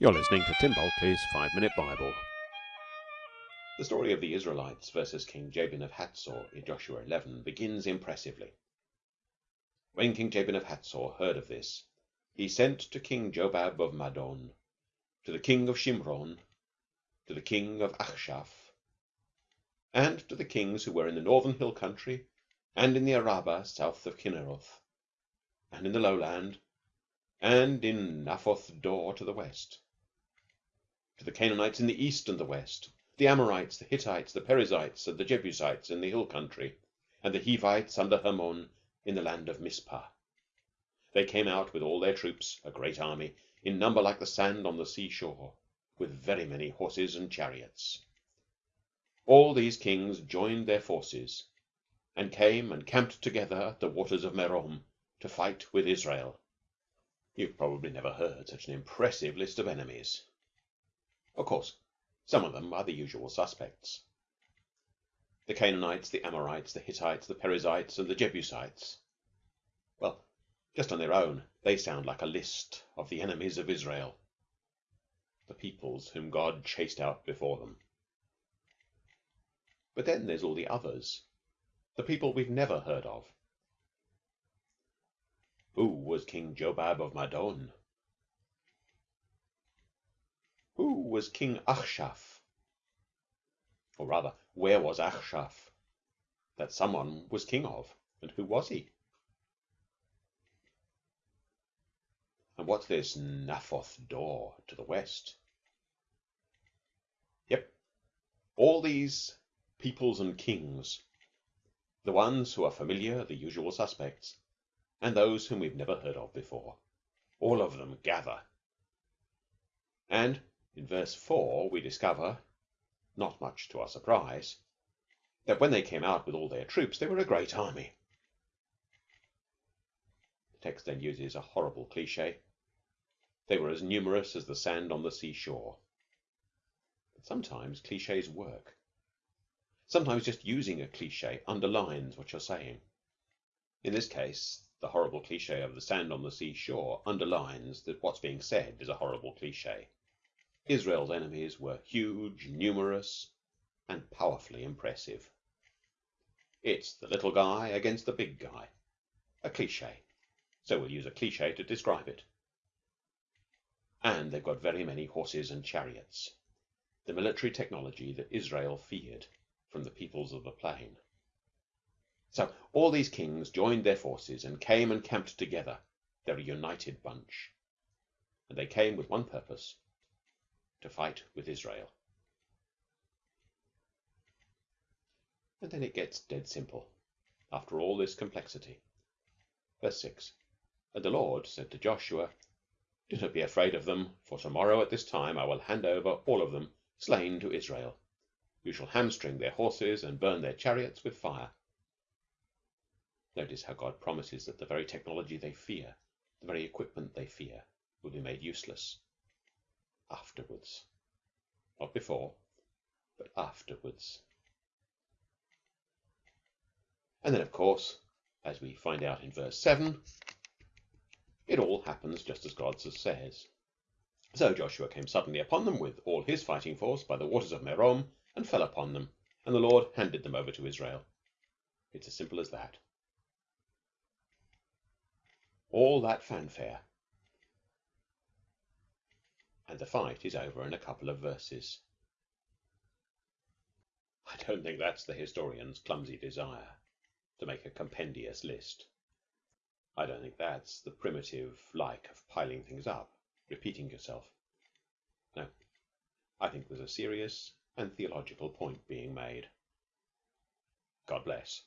You're listening to Tim Bulkeley's Five Minute Bible. The story of the Israelites versus King Jabin of Hatzor in Joshua 11 begins impressively. When King Jabin of Hatzor heard of this, he sent to King Jobab of Madon, to the king of Shimron, to the king of Achshaph, and to the kings who were in the northern hill country, and in the Arabah south of Kinneroth, and in the lowland, and in Naphoth Dor to the west to the Canaanites in the east and the west, the Amorites, the Hittites, the Perizzites, and the Jebusites in the hill country, and the Hivites under Hermon in the land of Mizpah. They came out with all their troops, a great army, in number like the sand on the sea shore, with very many horses and chariots. All these kings joined their forces, and came and camped together at the waters of Merom to fight with Israel. You've probably never heard such an impressive list of enemies. Of course, some of them are the usual suspects the Canaanites, the Amorites, the Hittites, the Perizzites, and the Jebusites. Well, just on their own, they sound like a list of the enemies of Israel, the peoples whom God chased out before them. But then there's all the others, the people we've never heard of. Who was King Jobab of Madon? Who was King Achshaph? Or rather, where was Achshaph that someone was king of? And who was he? And what's this Naphoth Dor to the west? Yep. All these peoples and kings, the ones who are familiar, the usual suspects, and those whom we've never heard of before, all of them gather. And in verse 4 we discover, not much to our surprise, that when they came out with all their troops they were a great army. The text then uses a horrible cliche. They were as numerous as the sand on the seashore. But sometimes cliches work. Sometimes just using a cliche underlines what you're saying. In this case, the horrible cliche of the sand on the seashore underlines that what's being said is a horrible cliche. Israel's enemies were huge, numerous, and powerfully impressive. It's the little guy against the big guy. A cliche. So we'll use a cliche to describe it. And they've got very many horses and chariots. The military technology that Israel feared from the peoples of the plain. So all these kings joined their forces and came and camped together. They're a united bunch. And they came with one purpose to fight with Israel. And then it gets dead simple, after all this complexity. Verse 6 And the Lord said to Joshua, Do not be afraid of them, for tomorrow at this time I will hand over all of them slain to Israel. You shall hamstring their horses and burn their chariots with fire. Notice how God promises that the very technology they fear, the very equipment they fear, will be made useless afterwards. Not before, but afterwards. And then, of course, as we find out in verse 7, it all happens just as God says. So Joshua came suddenly upon them with all his fighting force by the waters of Merom and fell upon them, and the Lord handed them over to Israel. It's as simple as that. All that fanfare and the fight is over in a couple of verses. I don't think that's the historian's clumsy desire to make a compendious list. I don't think that's the primitive like of piling things up, repeating yourself. No, I think there's a serious and theological point being made. God bless.